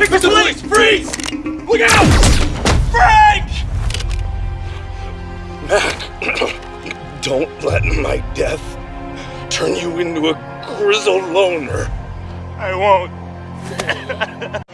Mr. Police, freeze! Look out! Frank! Mac, don't let my death turn you into a grizzled loner. I won't.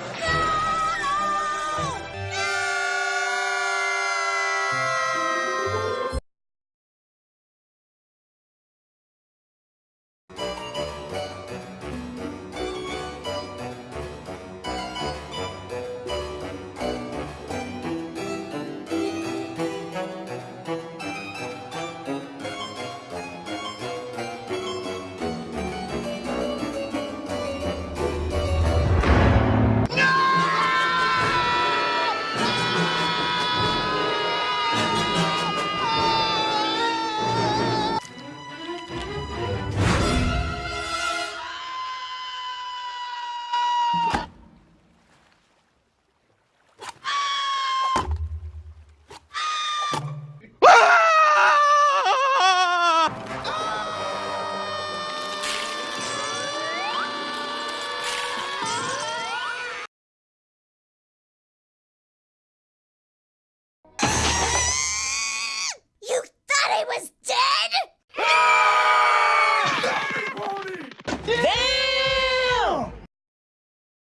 Yeah.